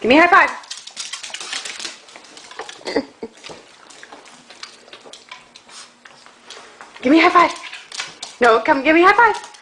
Give me a high five. give me a high five. No, come give me a high five.